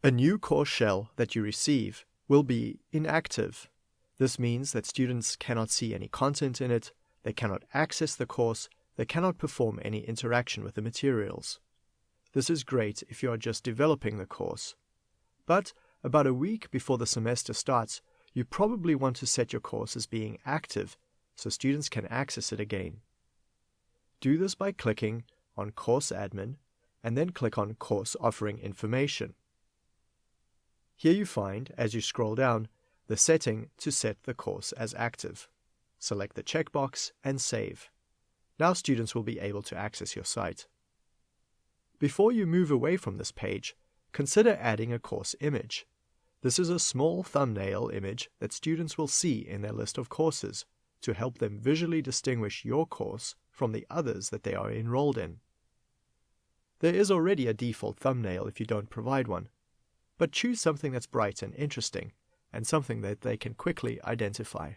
A new course shell that you receive will be inactive. This means that students cannot see any content in it, they cannot access the course, they cannot perform any interaction with the materials. This is great if you are just developing the course. But about a week before the semester starts, you probably want to set your course as being active so students can access it again. Do this by clicking on Course Admin and then click on Course Offering Information. Here you find, as you scroll down, the setting to set the course as active. Select the checkbox and save. Now students will be able to access your site. Before you move away from this page, consider adding a course image. This is a small thumbnail image that students will see in their list of courses to help them visually distinguish your course from the others that they are enrolled in. There is already a default thumbnail if you don't provide one, but choose something that's bright and interesting and something that they can quickly identify.